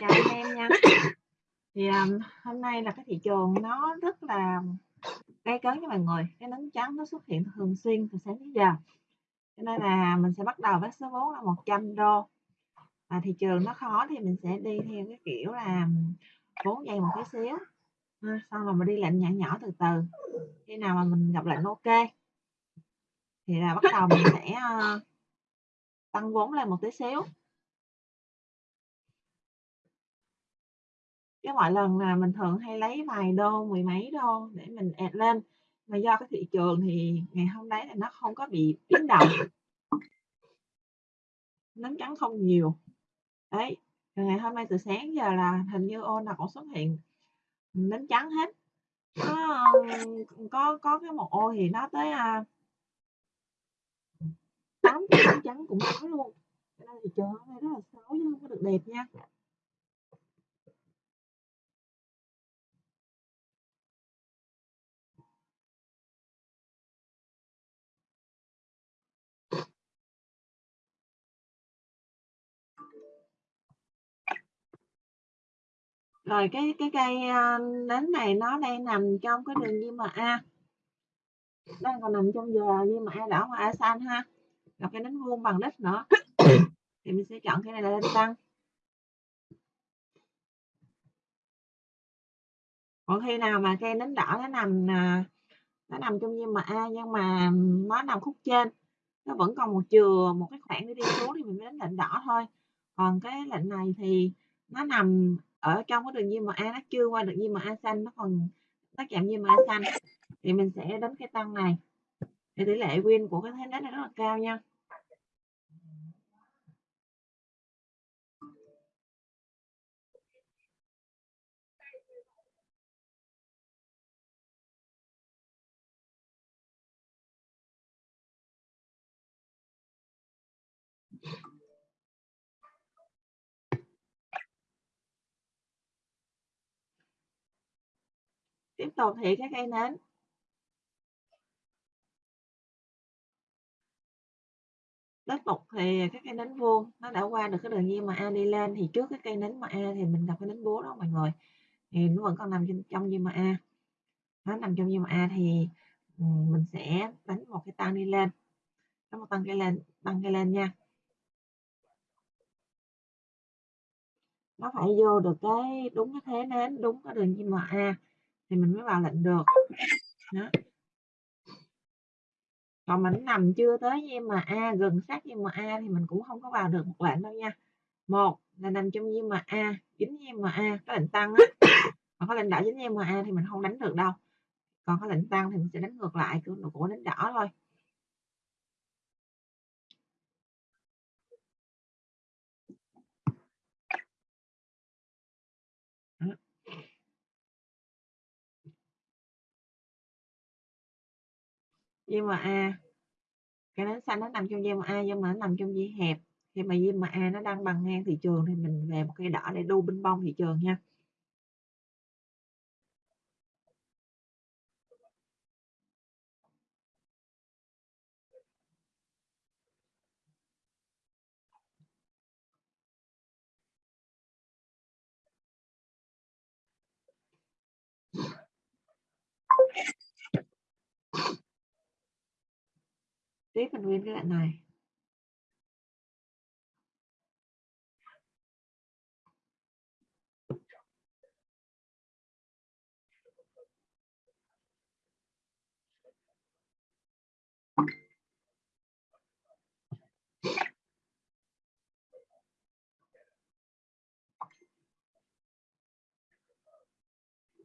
Chào anh em nha. Thì, um, hôm nay là cái thị trường nó rất là gây cấn cho mọi người, cái nến trắng nó xuất hiện thường xuyên từ sáng đến giờ. Cho nên là mình sẽ bắt đầu với số vốn là 100 đô. Và thị trường nó khó thì mình sẽ đi theo cái kiểu là vốn dày một tí xíu, ha, xong rồi mình đi lệnh nhỏ nhỏ từ từ. Khi nào mà mình gặp lệnh OK thì là bắt đầu mình sẽ, uh, tăng vốn lên một tí xíu. Chứ mọi lần là mình thường hay lấy vài đô, mười mấy đô để mình add lên, mà do cái thị trường thì ngày hôm đấy là nó không có bị biến động. Nến trắng không nhiều. Đấy, ngày hôm nay từ sáng giờ là hình như ô nào cũng xuất hiện nến trắng hết. Có, có có cái một ô thì nó tới, à, tám nến trắng cũng có luôn. Cho nên thị trường hôm nay rất là xấu chứ không có được đẹp nha. Rồi cái cái cây, nến này nó đang nằm trong cái đường EMA. Đang còn nằm trong giờ EMA đỏ và A xanh ha. Gặp cái nến vuông bằng đích nữa. Thì mình sẽ chọn cái này là lên tăng. Còn khi nào mà cây nến đỏ nó nằm, à, nó nằm trong EMA nhưng mà nó nằm khúc trên, nó vẫn còn một chừa, một cái khoảng để đi xuống thì mình mới đánh lệnh đỏ thôi. Còn cái lệnh này thì nó nằm ở trong cái đường diêm mà a nó chưa qua được EMA xanh, nó còn nó chạm a xanh thì mình sẽ đánh cái tăng này. Thì tỷ lệ win của cái thế nến này rất là cao nha. Tiếp tục thì các cây nến Tiếp tục thì các cây nến vuông nó đã qua được cái đường diên mà a đi lên thì trước cái cây nến mà a thì mình gặp cái nến búa đó mọi người. Thì nó vẫn còn nằm trong trong a Nó nằm trong diên mà a thì, ừ, mình sẽ đánh một cái tăng đi lên. Đánh một tăng cây lên tăng cây lên nha. Nó phải vô được cái đúng cái thế nến, đúng cái đường diên mà a thì mình mới vào lệnh được. Đó. Còn mình nằm chưa tới như mà a gần sát như mà a thì mình cũng không có vào được một lệnh đâu nha. Một là nằm trong nhưng mà a dính a có lệnh tăng á, còn có lệnh đỏ dính a thì mình không đánh được đâu. Còn có lệnh tăng thì mình sẽ đánh ngược lại của của đánh đỏ thôi. Khi mà a cái nến xanh nó nằm trong EMA nhưng mà nó nằm trong dây hẹp. Khi mà dây mà a nó đang bằng ngang thị trường thì mình về một cây đỏ để đu binh bông thị trường nha. Tiếp mình nguyên cái đoạn này.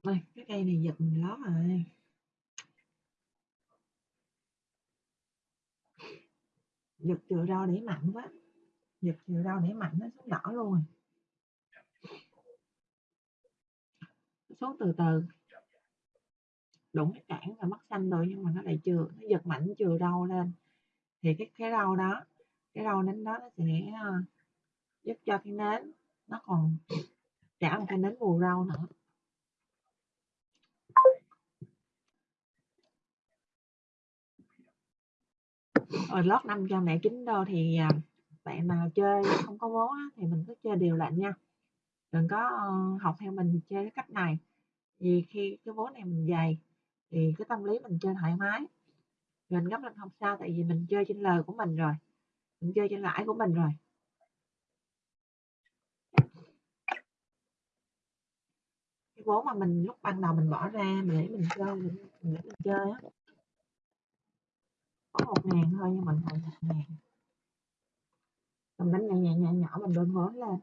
Đây, cái cây này giật mình lót rồi. Giật chừa rau để mạnh quá. Giật chừa rau để mạnh nó xuống đỏ luôn rồi. Xuống từ từ. Đụng cái cản và mất xanh rồi nhưng mà nó lại chừa, nó giật mạnh chừa rau lên. Thì cái cái rau đó, cái rau nến đó nó sẽ, ờ, giúp cho cái nến nó còn trả một cái nến mù rau nữa. Rồi lót 509 đô thì, à, bạn nào chơi không có vốn á thì mình cứ chơi đều lệnh nha. đừng có ờ, học theo mình chơi cái cách này. Vì khi cái vốn này mình dày thì cái tâm lý mình chơi thoải mái. Mình gấp lên không sao tại vì mình chơi trên lời của mình rồi. Mình chơi trên lãi của mình rồi. Cái vốn mà mình lúc ban đầu mình bỏ ra mình để mình chơi mình, mình để mình chơi á có một ngàn thôi nhưng mình thành một ngàn. Mình đánh nhẹ nhẹ nhẹ nhỏ, mình đơn vốn lên.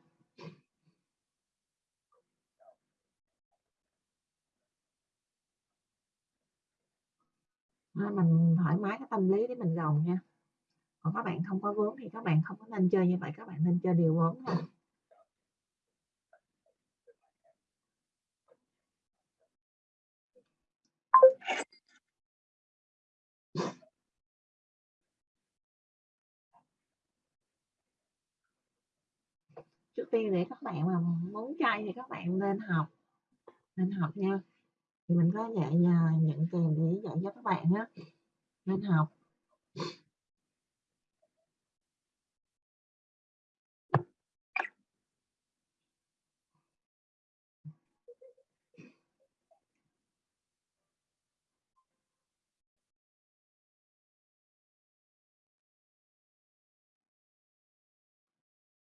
Nên mình thoải mái cái tâm lý để mình gồng nha. Còn các bạn không có vốn thì các bạn không có nên chơi như vậy, các bạn nên chơi điều vốn thôi trước tiên để các bạn mà muốn chay thì các bạn nên học nên học nha. Thì mình có dạy những nhận kèm để dạy cho các bạn á, nên học.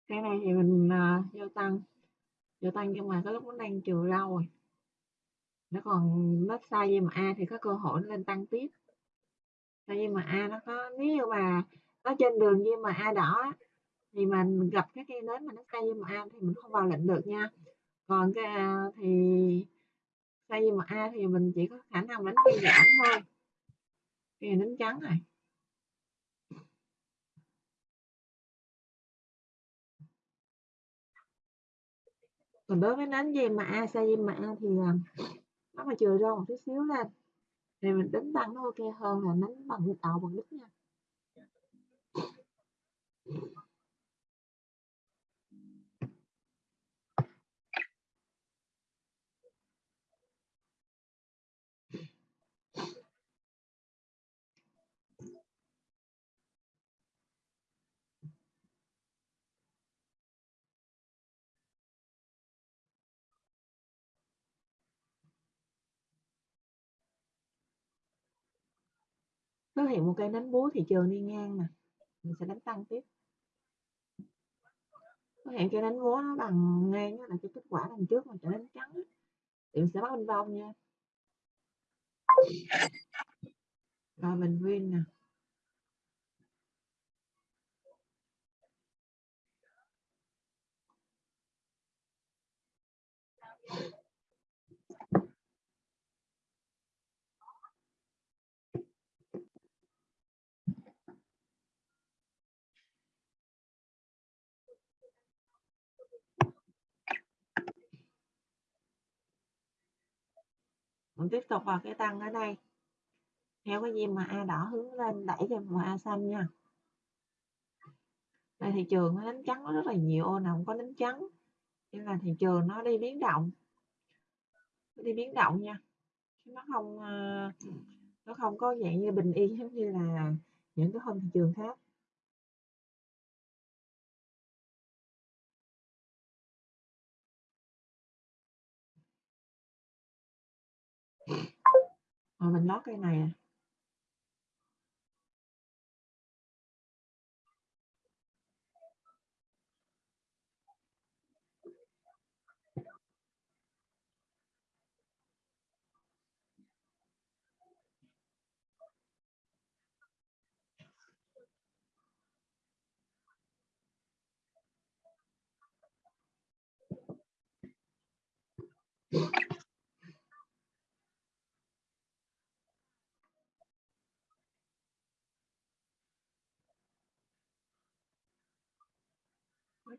Cái này thì mình à, uh, vô tăng. Vô tăng nhưng mà cái lúc nó đang trừ rau rồi. Nó còn nó sai mà a thì có cơ hội nó lên tăng tiếp. Sai mà a nó có nếu như mà nó trên đường mà a đỏ thì mình gặp cái cây nến mà nó sai mà a thì mình không vào lệnh được nha. Còn cái à, thì sai mà a thì mình chỉ có khả năng đánh cây giảm thôi. Cây nến trắng này còn đối với nến gì mà a sai mà a thì à, nó mà chừa ra một chút xíu lên thì mình đánh tăng nó ok hơn là đánh bằng tạo bằng đứt nha. Nó hiện một cây đánh búa thị trường đi ngang nè mình sẽ đánh tăng tiếp. Nó hiện cây đánh búa nó bằng ngang là cái kết quả đằng trước mình sẽ đánh trắng thì mình sẽ bắt bên bông nha. Rồi mình win nè. Mình tiếp tục vào cái tăng ở đây. Theo cái gì mà a đỏ hướng lên đẩy cho màu a xanh nha. Đây, thị trường nó đánh trắng nó rất là nhiều, ô nào không có đánh trắng. Nên là thị trường nó đi biến động. Nó đi biến động nha. Nó không ờ, nó không có dạng như bình yên giống như là những cái hôm thị trường khác. Rồi mình lót cây này à.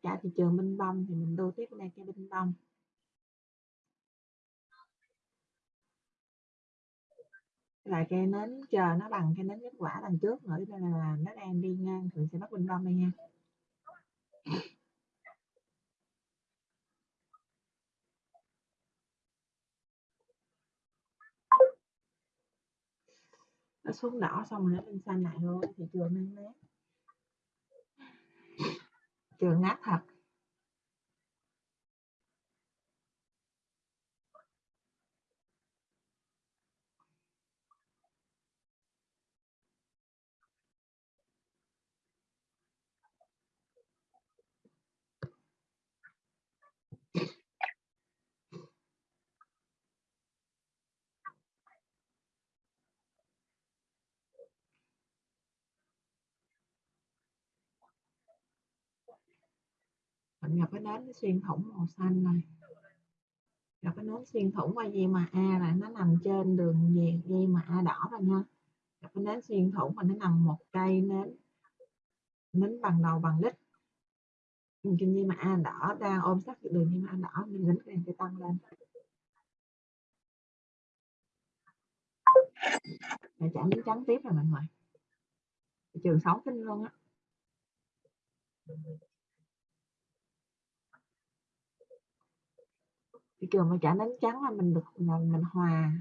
Có trả thị trường minh bông thì mình đô tiếp bên đây cái minh bông. Là cây nến chờ nó bằng cây nến kết quả đằng trước nữa nên là nó đang đi ngang thì sẽ bắt bình bông đây nha. Nó xuống đỏ xong rồi nó lên xanh lại thôi thị trường đang nát trường nát thật. Mình gặp cái nến xuyên thủng màu xanh này. Gặp cái nến xuyên thủng qua dây mà A là nó nằm trên đường dây, dây mà A đỏ rồi nha. Gặp cái nến xuyên thủng mà nó nằm một cây nến nến bằng đầu bằng đích ừ, trên dây mà A đỏ đang ôm sát đường dây mà A đỏ nên nến càng sẽ tăng lên. Để chạm đến trắng tiếp rồi mọi người trường 6 kinh luôn á. Thị trường mà trả nến trắng là mình được là mình hòa.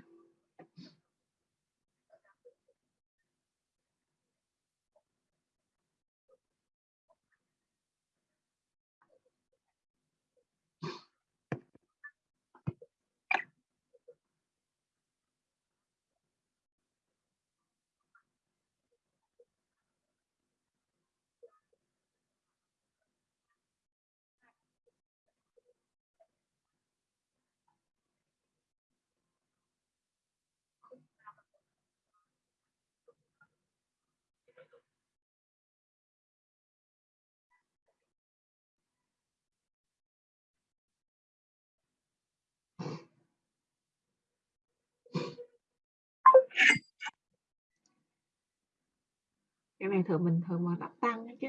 Cái này thường bình thường mà đắp tăng đó chứ.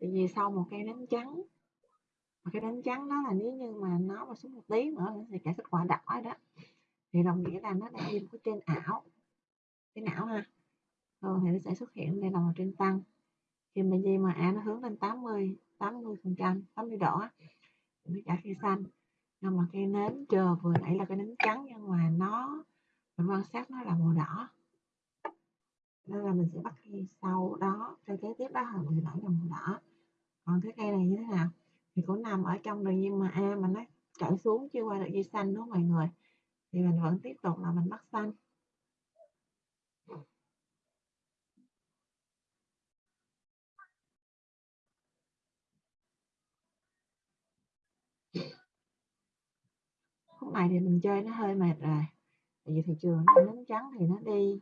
Tại vì sau một cây đánh trắng, mà cái đánh trắng đó là nếu như mà nó mà xuống một tí nữa thì cả kết quả đỏ đó. Thì đồng nghĩa là nó đang đi một cái trên ảo cái não ha. Thường thì nó sẽ xuất hiện đây là một trên tăng. Khi mà gì mà a nó hướng lên 80 80 phần trăm 80 độ thì nó trả cây xanh. Nhưng mà cây nến chờ vừa nãy là cái nến trắng, nhưng mà nó, mình quan sát nó là màu đỏ nên là mình sẽ bắt cây sau đó, cây kế tiếp đó là vừa đỏ là màu đỏ. Còn cái cây này như thế nào? Thì cũng nằm ở trong đường nhưng mà a mà nó trở xuống chưa qua được dây xanh đúng không mọi người? Thì mình vẫn tiếp tục là mình bắt xanh. Khúc này thì mình chơi nó hơi mệt rồi. Tại vì thị trường nó nến trắng thì nó đi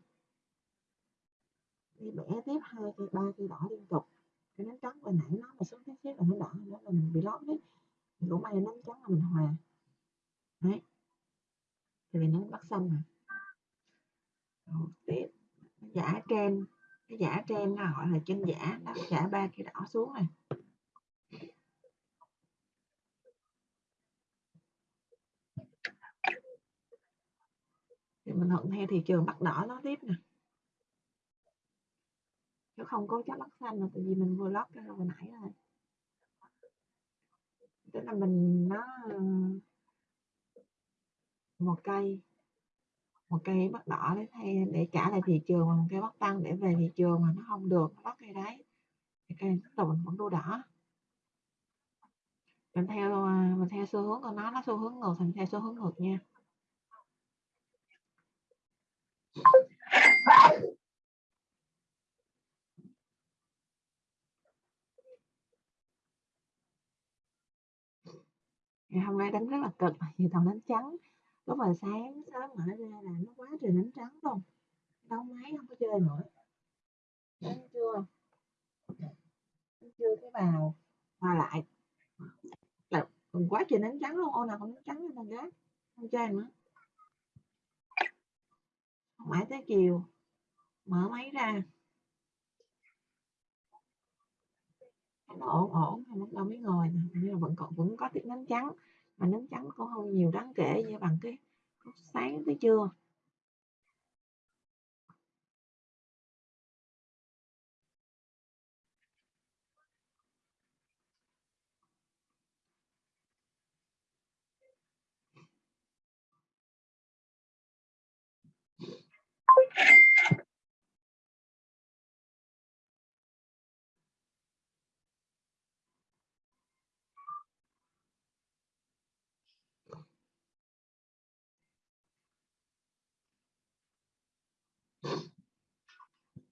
đi bẻ tiếp hai cây ba cây đỏ liên tục. Cái nến trắng hồi nãy nó mà xuống tiếp tiếp là nó đỏ nữa là mình bị lót đấy. Thì cũng may nến trắng là mình hòa. Đấy. Thì vì nó bắt xanh rồi. Rồi, tiếp. Giả trên cái giả trên nó gọi là chân giả nó giả ba cây đỏ xuống này. Thì mình thuận theo thị trường bắt đỏ nó tiếp nè chứ không có chắc lắc xanh là tại vì mình vừa lót cái hồi nãy rồi. Tức là mình nó ờ, một cây một cây bắt đỏ để thay để trả lại thị trường mà một cây bắt tăng để về thị trường mà nó không được, nó bắt cây đấy. Thì cây tiếp tục mình vẫn đua đỏ. Mình theo ờ, mình theo xu hướng của nó nó xu hướng ngược thì mình theo xu hướng ngược nha. Ngày hôm nay đánh rất là cực vì thằng đánh trắng. Lúc mà sáng sớm mở ra là nó quá trời đánh trắng luôn. Đau máy không có chơi nữa đến chưa? Đến chưa cái vào hòa lại. Là quá trời đánh trắng luôn. Ô nào không đánh trắng lên thằng gái, không chơi nữa. Mãi tới chiều. Mở máy ra. Nó ổn ổn thì bắt đầu mới ngồi nè. Nhưng mà vẫn còn, vẫn có tiếng nến trắng, mà nến trắng cũng không nhiều đáng kể như bằng cái lúc sáng tới trưa.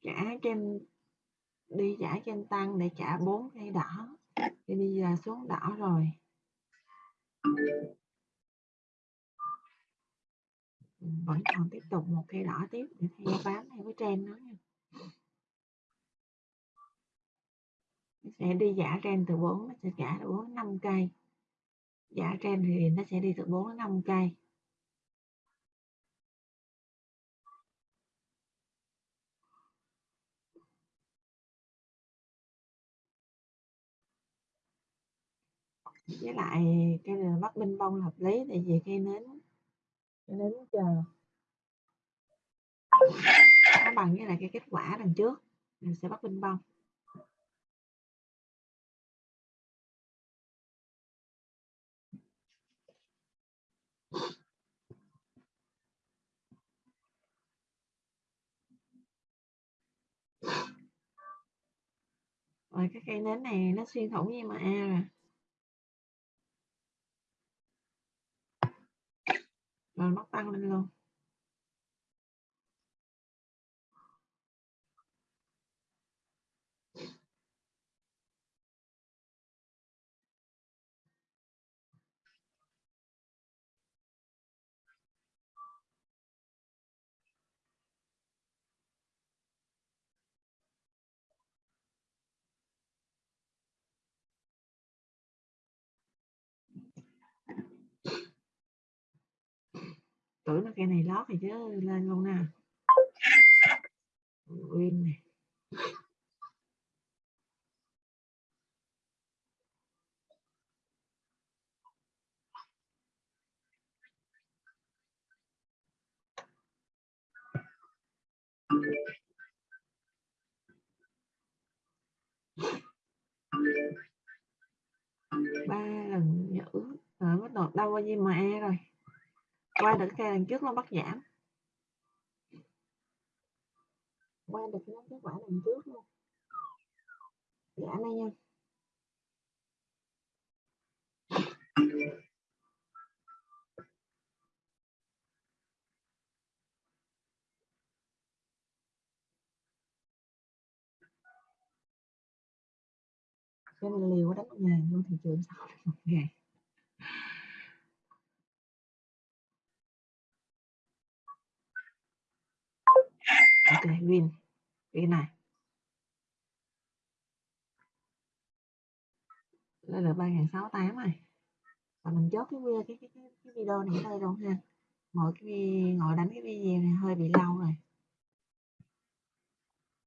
Trả trên, đi trả trên tăng để trả bốn cây đỏ. Thì bây giờ xuống đỏ rồi. Vẫn còn tiếp tục một cây đỏ tiếp để theo bám theo cái trend đó nha. Sẽ đi giả trend từ 4 nó sẽ trả từ 4 đến 5 cây. Giả trend thì nó sẽ đi từ 4 đến 5 cây. Với lại cây này bắt binh bông hợp lý tại vì cây nến. Cây nến chờ. Nó bằng với lại cái kết quả đằng trước mình sẽ bắt binh bông. Rồi cái cây nến này nó xuyên thủng với MA rồi rồi nó tăng lên luôn. Tưởng là cây này lót thì chứ, lên luôn nè. Win này ba lần nhữ rồi bắt đầu đau bao nhiêu e rồi? Qua được cây lần trước nó bắt giảm. Qua được cái kết quả lần trước luôn. Giảm đây nha cái nên liều đánh một ngàn luôn thị trường sao một ngàn. Ok win. Cái này. Đây là ba ngàn sáu tám này. Và mình chốt cái video cái, cái, cái, video này ở đây luôn ha. Ngồi cái ngồi đánh cái video này hơi bị lâu rồi.